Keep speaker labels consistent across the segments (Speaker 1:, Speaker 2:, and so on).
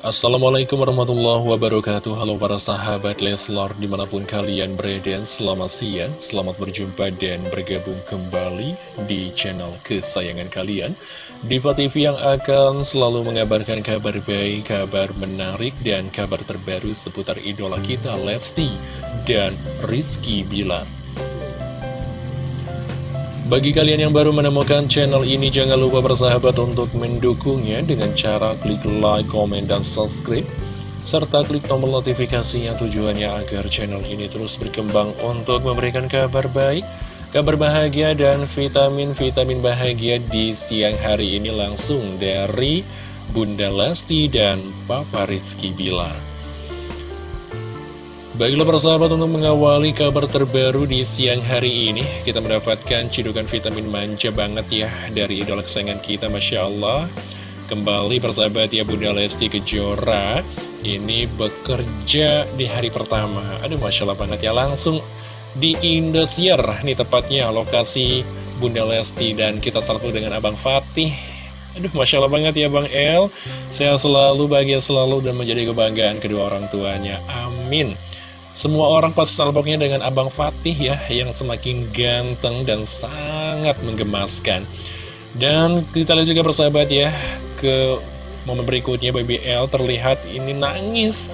Speaker 1: Assalamualaikum warahmatullahi wabarakatuh. Halo para sahabat Leslar di mana pun kalian berada Selamat siang, selamat berjumpa dan bergabung kembali di channel kesayangan kalian. Diva TV yang akan selalu mengabarkan kabar baik, kabar menarik dan kabar terbaru seputar idola kita Lesti dan Rizky Bilar bagi kalian yang baru menemukan channel ini, jangan lupa bersahabat untuk mendukungnya dengan cara klik like, komen, dan subscribe. Serta klik tombol notifikasinya tujuannya agar channel ini terus berkembang untuk memberikan kabar baik, kabar bahagia, dan vitamin-vitamin bahagia di siang hari ini langsung dari Bunda Lesti dan Papa Rizky Bilar. Baiklah persahabat untuk mengawali kabar terbaru di siang hari ini Kita mendapatkan cidukan vitamin manja banget ya dari idola kesayangan kita Masya Allah. Kembali persahabat ya Bunda Lesti Kejora. Ini bekerja di hari pertama. Aduh Masya Allah banget ya langsung di Indosiar. Nih tepatnya lokasi Bunda Lesti dan kita satu dengan Abang Fatih. Aduh, Masya Allah banget ya Bang El. Sehat selalu, bahagia selalu, dan menjadi kebanggaan kedua orang tuanya. Amin semua orang pas salpoknya dengan Abang Fatih ya Yang semakin ganteng dan sangat menggemaskan. Dan kita lihat juga persahabat ya Ke momen berikutnya Baby L terlihat ini nangis.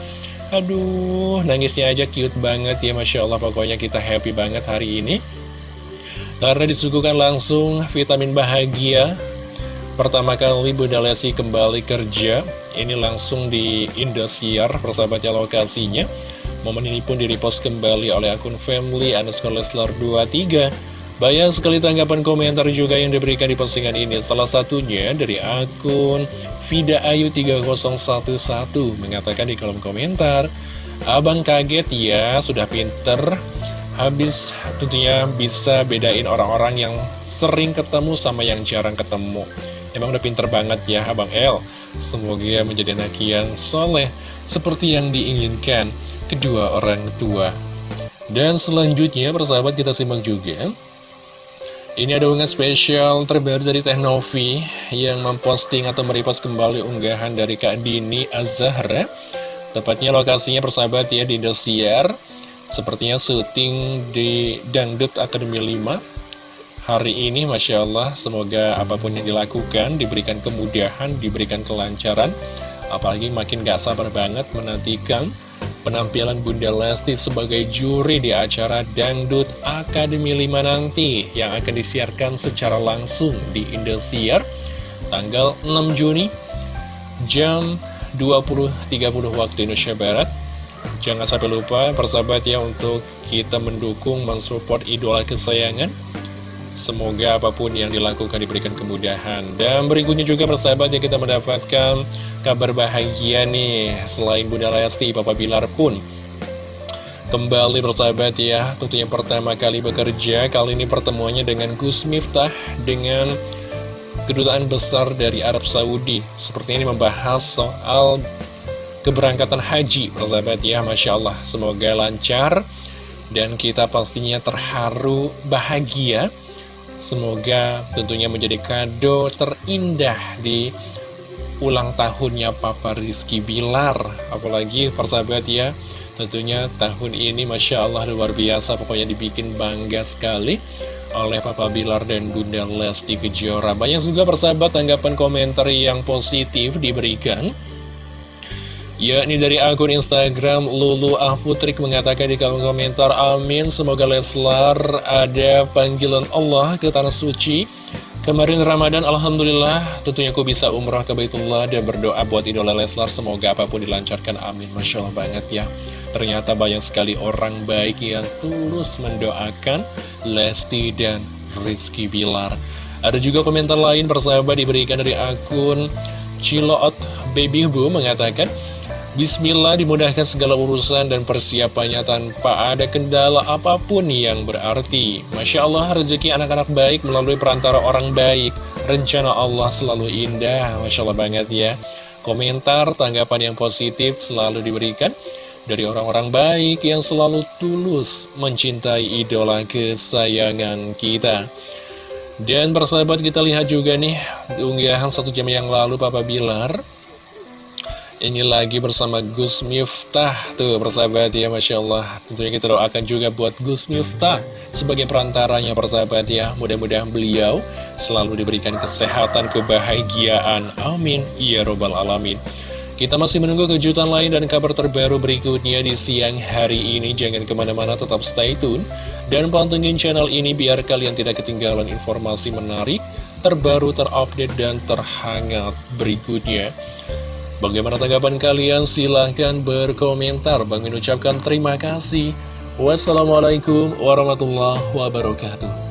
Speaker 1: Aduh nangisnya aja cute banget ya Masya Allah. Pokoknya kita happy banget hari ini. Karena disuguhkan langsung vitamin bahagia. Pertama kali Bunda Lesi kembali kerja. Ini langsung di Indosiar persahabatnya lokasinya Momen ini pun direpost kembali oleh akun family underscore Leslar 23 Banyak sekali tanggapan komentar juga yang diberikan di postingan ini. Salah satunya dari akun Vida Ayu 3011 Mengatakan di kolom komentar Abang kaget ya, sudah pinter. Habis tentunya bisa bedain orang-orang yang sering ketemu sama yang jarang ketemu. Emang udah pinter banget ya Abang El. Semoga menjadi anak yang soleh Seperti yang diinginkan kedua orang tua. Dan selanjutnya, persahabat kita simak juga. Ini ada unggahan spesial terbaru dari Teknovi yang memposting atau merepost kembali unggahan dari Kak Dini Azahra. Tepatnya lokasinya persahabat ya di Indosiar. Sepertinya syuting di Dangdut Akademi 5 hari ini Masya Allah semoga apa pun yang dilakukan diberikan kemudahan, diberikan kelancaran apalagi makin gak sabar banget menantikan penampilan Bunda Lesti sebagai juri di acara Dangdut Akademi 5 nanti yang akan disiarkan secara langsung di Indosiar tanggal 6 Juni jam 20.30 waktu Indonesia Barat. Jangan sampai lupa persahabat ya untuk kita mendukung mensupport idola kesayangan Semoga apa pun yang dilakukan diberikan kemudahan. Dan berikutnya juga persahabat yang kita mendapatkan kabar bahagia nih. Selain Bunda Lesti, Papa Bilar pun Kembali persahabat ya. Tentunya pertama kali bekerja. Kali ini pertemuannya dengan Gus Miftah Dengan kedutaan besar dari Arab Saudi. Seperti ini membahas soal keberangkatan haji Persahabat ya. Masya Allah Semoga lancar. Dan kita pastinya terharu bahagia Semoga tentunya menjadi kado terindah di ulang tahunnya Papa Rizky Bilar. Apalagi persahabat ya Tentunya tahun ini Masya Allah luar biasa Pokoknya dibikin bangga sekali oleh Papa Bilar dan Bunda Lesti Kejora. Banyak juga persahabat tanggapan komentar yang positif diberikan yakni dari akun Instagram Lulu Ahputrik mengatakan di kolom komentar Amin semoga Leslar ada panggilan Allah ke Tanah Suci. Kemarin Ramadan Alhamdulillah tentunya aku bisa umrah ke Baitullah dan berdoa buat idola Leslar. Semoga apa pun dilancarkan Amin. Masya Allah banget ya. Ternyata banyak sekali orang baik yang tulus mendoakan Lesti dan Rizky Bilar. Ada juga komentar lain persahabat diberikan dari akun Ciloot Baby Bu mengatakan Bismillah dimudahkan segala urusan dan persiapannya tanpa ada kendala apa pun yang berarti. Masya Allah rezeki anak-anak baik melalui perantara orang baik. Rencana Allah selalu indah. Masya Allah banget ya. Komentar, tanggapan yang positif selalu diberikan dari orang-orang baik yang selalu tulus mencintai idola kesayangan kita. Dan persahabat kita lihat juga nih, unggahan satu jam yang lalu Papa Bilar ini lagi bersama Gus Miftah Tuh persahabat ya Masya Allah Tentunya kita doakan juga buat Gus Miftah Sebagai perantaranya persahabat ya Mudah-mudahan beliau selalu diberikan kesehatan, kebahagiaan Amin Ya Robbal Alamin kita masih menunggu kejutan lain dan kabar terbaru berikutnya di siang hari ini. Jangan ke mana-mana, tetap stay tune. Dan pantengin channel ini biar kalian tidak ketinggalan informasi menarik, terbaru, terupdate, dan terhangat berikutnya. Bagaimana tanggapan kalian? Silahkan berkomentar. Bang ucapkan terima kasih. Wassalamualaikum warahmatullahi wabarakatuh.